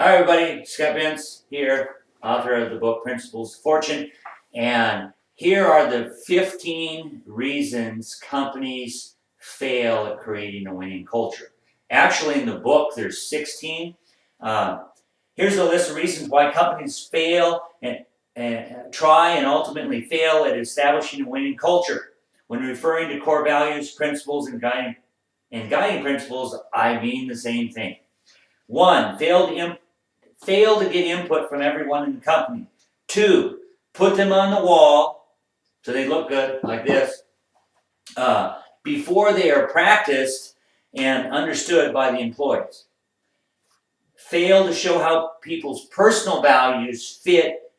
Hi, everybody. Scott Vince here, author of the book Principles of Fortune. And here are the 15 reasons companies fail at creating a winning culture. Actually, in the book, there's 16. Uh, here's a list of reasons why companies fail and, and try and ultimately fail at establishing a winning culture. When referring to core values, principles, and guiding, and guiding principles, I mean the same thing. One, fail to, fail to get input from everyone in the company. Two, put them on the wall so they look good, like this, uh, before they are practiced and understood by the employees. Fail to show how people's personal values fit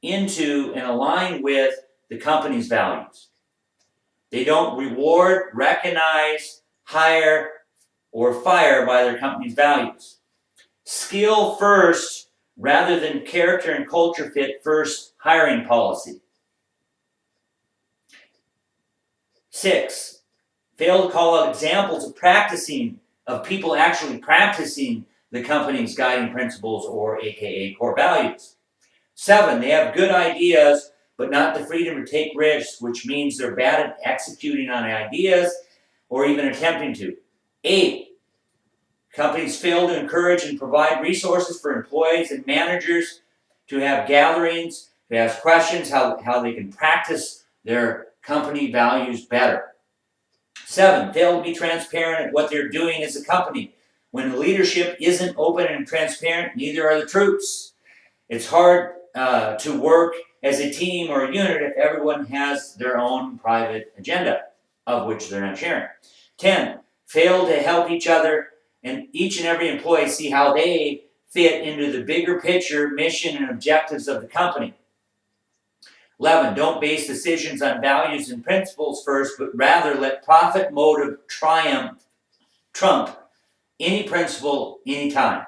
into and align with the company's values. They don't reward, recognize, hire, or fire by their company's values. Skill first rather than character and culture fit first hiring policy. Six, fail to call out examples of practicing, of people actually practicing the company's guiding principles or AKA core values. Seven, they have good ideas but not the freedom to take risks, which means they're bad at executing on ideas or even attempting to. Eight, companies fail to encourage and provide resources for employees and managers to have gatherings, to ask questions, how, how they can practice their company values better. Seven, fail to be transparent at what they're doing as a company. When leadership isn't open and transparent, neither are the troops. It's hard uh, to work as a team or a unit if everyone has their own private agenda, of which they're not sharing. 10. Fail to help each other and each and every employee see how they fit into the bigger picture, mission, and objectives of the company. 11. Don't base decisions on values and principles first, but rather let profit motive triumph, trump any principle, anytime.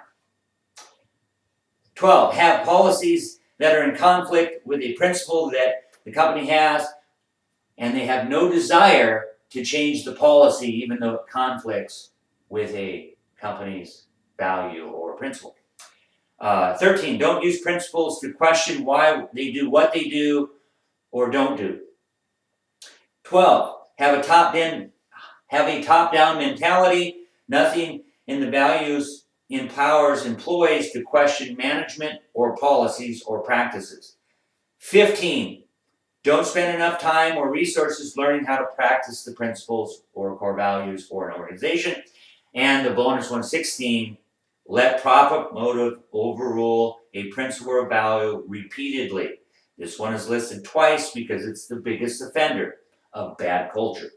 12. Have policies that are in conflict with a principle that the company has, and they have no desire to change the policy even though it conflicts with a company's value or principle. Uh, 13, don't use principles to question why they do what they do or don't do. 12, have a top-down have a top-down mentality. Nothing in the values empowers employees to question management or policies or practices. 15, don't spend enough time or resources learning how to practice the principles or core values for an organization. And the bonus one sixteen, let profit motive overrule a principle or value repeatedly. This one is listed twice because it's the biggest offender of bad culture.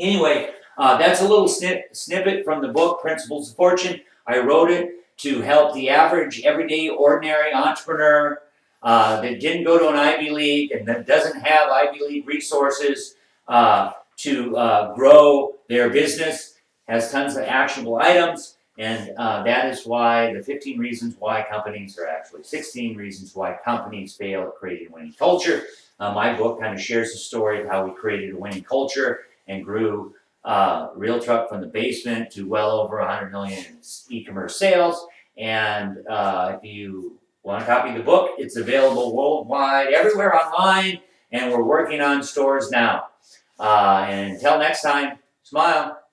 Anyway, uh, that's a little snip, snippet from the book, Principles of Fortune. I wrote it to help the average, everyday, ordinary entrepreneur uh, that didn't go to an Ivy League and that doesn't have Ivy League resources uh, to uh, grow their business, has tons of actionable items, and uh, that is why the 15 reasons why companies are actually 16 reasons why companies fail at creating a winning culture. Uh, my book kind of shares the story of how we created a winning culture and grew uh, Real Truck from the basement to well over 100 million e-commerce sales. And uh, if you want to copy the book, it's available worldwide, everywhere online, and we're working on stores now. Uh, and until next time, smile.